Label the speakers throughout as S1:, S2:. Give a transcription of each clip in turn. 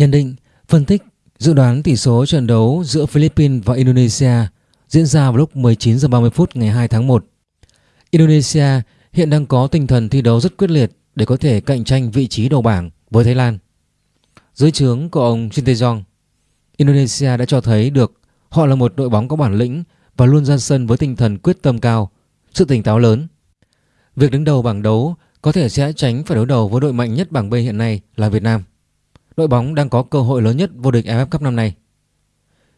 S1: Nhận định, phân tích, dự đoán tỷ số trận đấu giữa Philippines và Indonesia diễn ra vào lúc 19 h 30 phút ngày 2 tháng 1. Indonesia hiện đang có tinh thần thi đấu rất quyết liệt để có thể cạnh tranh vị trí đầu bảng với Thái Lan. Dưới trướng của ông Shin Tae-jong, Indonesia đã cho thấy được họ là một đội bóng có bản lĩnh và luôn ra sân với tinh thần quyết tâm cao, sự tỉnh táo lớn. Việc đứng đầu bảng đấu có thể sẽ tránh phải đối đầu với đội mạnh nhất bảng B hiện nay là Việt Nam. Đội bóng đang có cơ hội lớn nhất vô địch AFF Cup năm nay.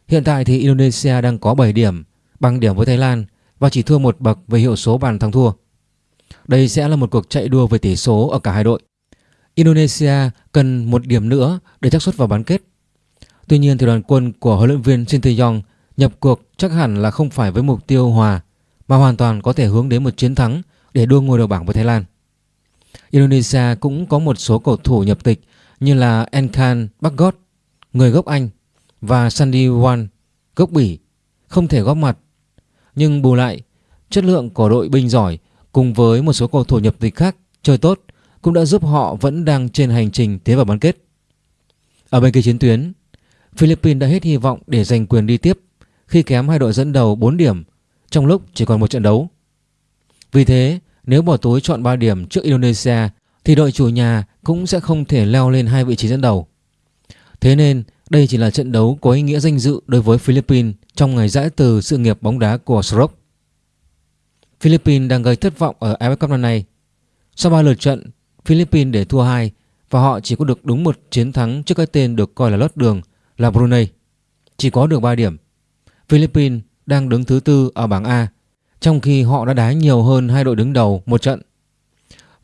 S1: Hiện tại thì Indonesia đang có 7 điểm, bằng điểm với Thái Lan và chỉ thua một bậc về hiệu số bàn thắng thua. Đây sẽ là một cuộc chạy đua về tỷ số ở cả hai đội. Indonesia cần một điểm nữa để chắc suất vào bán kết. Tuy nhiên thì đoàn quân của huấn luyện viên Shin Tae-yong nhập cuộc chắc hẳn là không phải với mục tiêu hòa mà hoàn toàn có thể hướng đến một chiến thắng để đua ngôi đầu bảng với Thái Lan. Indonesia cũng có một số cầu thủ nhập tịch như là Enkan Bagot, người gốc Anh và Sandy Wan, gốc Bỉ, không thể góp mặt. Nhưng bù lại, chất lượng của đội binh giỏi cùng với một số cầu thủ nhập tịch khác chơi tốt cũng đã giúp họ vẫn đang trên hành trình tiến vào bán kết. Ở bên kia chiến tuyến, Philippines đã hết hy vọng để giành quyền đi tiếp khi kém hai đội dẫn đầu 4 điểm trong lúc chỉ còn một trận đấu. Vì thế, nếu bỏ túi chọn 3 điểm trước Indonesia thì đội chủ nhà cũng sẽ không thể leo lên hai vị trí dẫn đầu. Thế nên, đây chỉ là trận đấu có ý nghĩa danh dự đối với Philippines trong ngày giải từ sự nghiệp bóng đá của Stroke. Philippines đang gây thất vọng ở AFF Cup năm nay. Sau 3 lượt trận, Philippines để thua 2 và họ chỉ có được đúng một chiến thắng trước cái tên được coi là lót đường là Brunei. Chỉ có được 3 điểm. Philippines đang đứng thứ tư ở bảng A trong khi họ đã đá nhiều hơn hai đội đứng đầu một trận.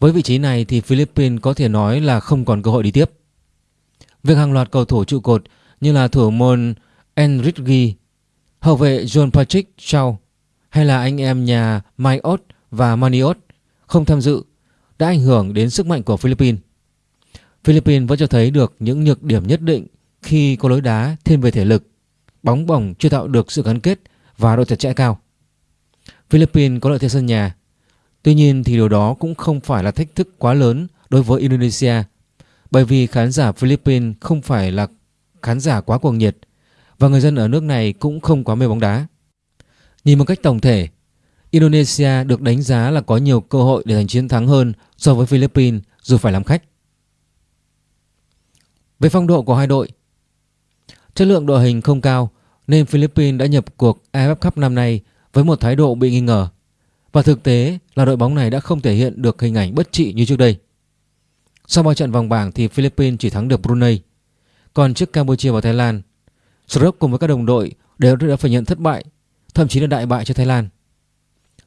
S1: Với vị trí này thì Philippines có thể nói là không còn cơ hội đi tiếp. Việc hàng loạt cầu thủ trụ cột như là thủ môn Enrique, hậu vệ John Patrick Shaw hay là anh em nhà Mike Ott và Maniot không tham dự đã ảnh hưởng đến sức mạnh của Philippines. Philippines vẫn cho thấy được những nhược điểm nhất định khi có lối đá thêm về thể lực, bóng bổng chưa tạo được sự gắn kết và độ chặt chẽ cao. Philippines có lợi thế sân nhà, tuy nhiên thì điều đó cũng không phải là thách thức quá lớn đối với Indonesia bởi vì khán giả Philippines không phải là khán giả quá cuồng nhiệt và người dân ở nước này cũng không quá mê bóng đá. Nhìn một cách tổng thể, Indonesia được đánh giá là có nhiều cơ hội để giành chiến thắng hơn so với Philippines dù phải làm khách. Về phong độ của hai đội, chất lượng đội hình không cao nên Philippines đã nhập cuộc AFF Cup năm nay với một thái độ bị nghi ngờ. Và thực tế là đội bóng này đã không thể hiện được hình ảnh bất trị như trước đây. Sau 3 trận vòng bảng thì Philippines chỉ thắng được Brunei. Còn trước Campuchia và Thái Lan, Srok cùng với các đồng đội đều đã phải nhận thất bại, thậm chí là đại bại cho Thái Lan.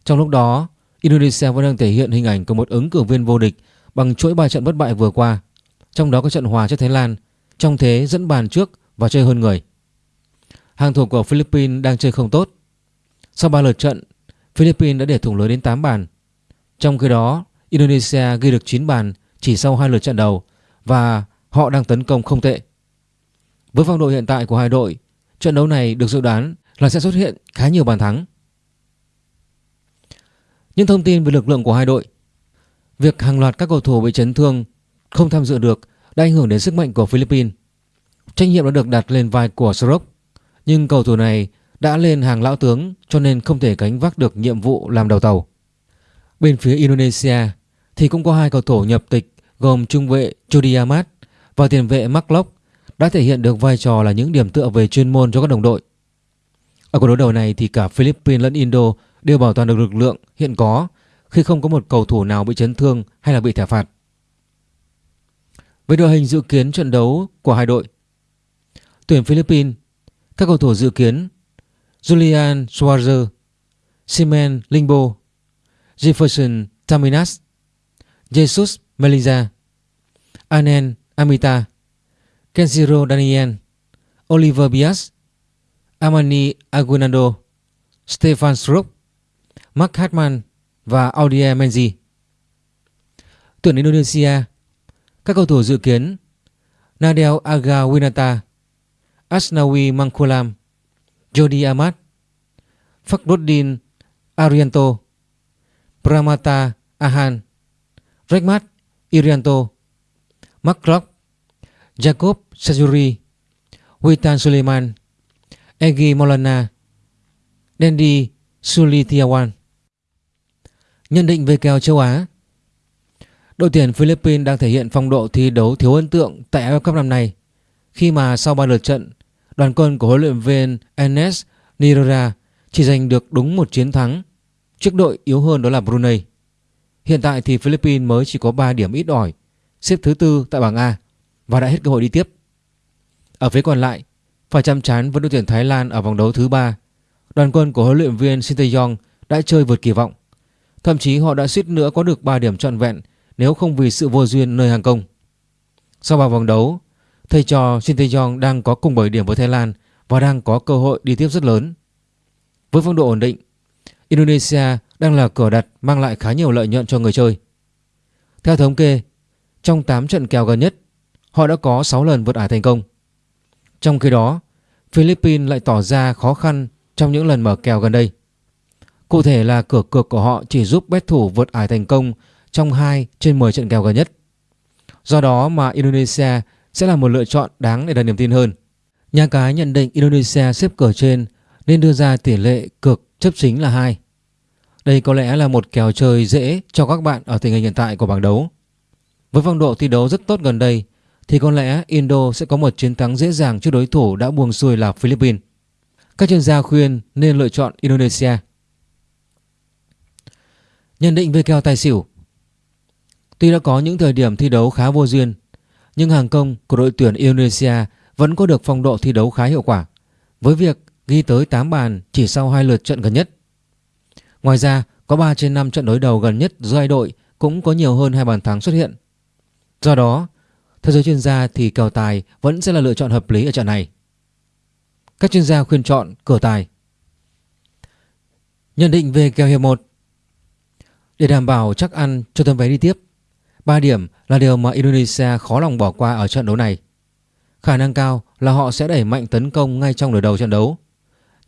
S1: Trong lúc đó, Indonesia vẫn đang thể hiện hình ảnh của một ứng cử viên vô địch bằng chuỗi 3 trận bất bại vừa qua, trong đó có trận hòa trước Thái Lan, trong thế dẫn bàn trước và chơi hơn người. Hàng thủ của Philippines đang chơi không tốt. Sau 3 lượt trận, Philippines đã để thủng lưới đến 8 bàn. Trong khi đó, Indonesia ghi được 9 bàn chỉ sau hai lượt trận đầu và họ đang tấn công không tệ. Với phong độ hiện tại của hai đội, trận đấu này được dự đoán là sẽ xuất hiện khá nhiều bàn thắng. Những thông tin về lực lượng của hai đội Việc hàng loạt các cầu thủ bị chấn thương không tham dự được đã ảnh hưởng đến sức mạnh của Philippines. Trách nhiệm đã được đặt lên vai của Srok, nhưng cầu thủ này đã lên hàng lão tướng cho nên không thể gánh vác được nhiệm vụ làm đầu tàu. Bên phía Indonesia thì cũng có hai cầu thủ nhập tịch gồm trung vệ Jody Amat và tiền vệ Mark Locke đã thể hiện được vai trò là những điểm tựa về chuyên môn cho các đồng đội. Ở cuộc đối đầu này thì cả Philippines lẫn Indo đều bảo toàn được lực lượng hiện có khi không có một cầu thủ nào bị chấn thương hay là bị thẻ phạt. Với đội hình dự kiến trận đấu của hai đội, tuyển Philippines, các cầu thủ dự kiến Julian Schwarzer, Simen Lingbo, Jefferson Taminas, Jesus Meliza, Anen Amita, Kenshiro Daniel, Oliver Bias, Amani Aguinaldo, Stefan Struck, Mark Hartman và Audia Menzi. Tuyển Indonesia Các cầu thủ dự kiến Nadel Aga Winata Asnawi Mangkulam Jody Ahmad, Fakhruddin Arianto Pramata Ahan Rekmat Irianto Mark Rock Jacob Sajuri, Witan Suleiman, Egi Molana, Dendi Sulitiawan. Nhận định về kèo châu Á Đội tuyển Philippines đang thể hiện phong độ thi đấu thiếu ấn tượng tại AFF Cup năm nay khi mà sau 3 lượt trận, đoàn quân của huấn luyện viên Enes Nirora chỉ giành được đúng một chiến thắng trước đội yếu hơn đó là Brunei. Hiện tại thì Philippines mới chỉ có 3 điểm ít ỏi, xếp thứ tư tại bảng A và đã hết cơ hội đi tiếp. Ở phía còn lại, phải chăm chán với đội tuyển Thái Lan ở vòng đấu thứ ba. Đoàn quân của huấn luyện viên Sinteyong đã chơi vượt kỳ vọng. Thậm chí họ đã suýt nữa có được 3 điểm trọn vẹn nếu không vì sự vô duyên nơi hàng công. Sau 3 vòng đấu, thầy trò Shin Tae-yong đang có cùng 7 điểm với Thái Lan và đang có cơ hội đi tiếp rất lớn. Với phong độ ổn định, Indonesia đang là cửa đặt mang lại khá nhiều lợi nhuận cho người chơi. Theo thống kê, trong 8 trận kèo gần nhất, họ đã có 6 lần vượt ải thành công. Trong khi đó, Philippines lại tỏ ra khó khăn trong những lần mở kèo gần đây. Cụ thể là cửa cược của họ chỉ giúp bet thủ vượt ải thành công trong 2 trên 10 trận kèo gần nhất. Do đó mà Indonesia sẽ là một lựa chọn đáng để đặt niềm tin hơn. Nhà cái nhận định Indonesia xếp cửa trên nên đưa ra tỷ lệ cược chấp chính là 2. Đây có lẽ là một kèo chơi dễ cho các bạn ở tình hình hiện tại của bảng đấu. Với phong độ thi đấu rất tốt gần đây, thì có lẽ Indo sẽ có một chiến thắng dễ dàng trước đối thủ đã buông xuôi là Philippines. Các chuyên gia khuyên nên lựa chọn Indonesia. Nhận định về kèo tài xỉu Tuy đã có những thời điểm thi đấu khá vô duyên nhưng hàng công của đội tuyển Indonesia vẫn có được phong độ thi đấu khá hiệu quả với việc ghi tới 8 bàn chỉ sau hai lượt trận gần nhất. Ngoài ra, có 3 trên 5 trận đối đầu gần nhất giữa hai đội cũng có nhiều hơn hai bàn thắng xuất hiện. Do đó, theo giới chuyên gia thì kèo tài vẫn sẽ là lựa chọn hợp lý ở trận này. Các chuyên gia khuyên chọn cửa tài. Nhận định về kèo hiệp 1 Để đảm bảo chắc ăn cho tấm vé đi tiếp 3 điểm là điều mà Indonesia khó lòng bỏ qua ở trận đấu này. Khả năng cao là họ sẽ đẩy mạnh tấn công ngay trong nửa đầu trận đấu,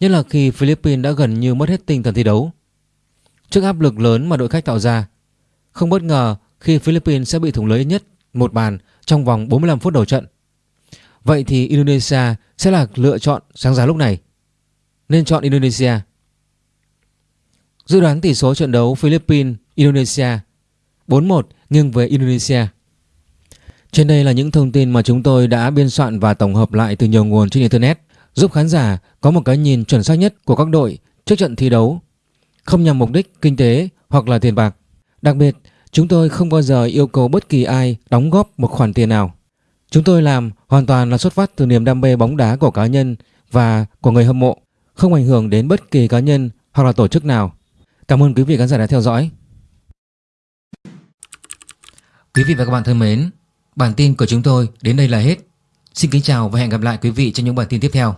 S1: Nhất là khi Philippines đã gần như mất hết tinh thần thi đấu. Trước áp lực lớn mà đội khách tạo ra, Không bất ngờ khi Philippines sẽ bị thủng lưới nhất một bàn trong vòng 45 phút đầu trận. Vậy thì Indonesia sẽ là lựa chọn sáng giá lúc này. Nên chọn Indonesia. Dự đoán tỷ số trận đấu Philippines-Indonesia 4-1 nghiêng về Indonesia Trên đây là những thông tin mà chúng tôi đã biên soạn và tổng hợp lại từ nhiều nguồn trên Internet giúp khán giả có một cái nhìn chuẩn xác nhất của các đội trước trận thi đấu, không nhằm mục đích kinh tế hoặc là tiền bạc. Đặc biệt, chúng tôi không bao giờ yêu cầu bất kỳ ai đóng góp một khoản tiền nào. Chúng tôi làm hoàn toàn là xuất phát từ niềm đam mê bóng đá của cá nhân và của người hâm mộ, không ảnh hưởng đến bất kỳ cá nhân hoặc là tổ chức nào. Cảm ơn quý vị khán giả đã theo dõi. Quý vị và các bạn thân mến, bản tin của chúng tôi đến đây là hết. Xin kính chào và hẹn gặp lại quý vị trong những bản tin tiếp theo.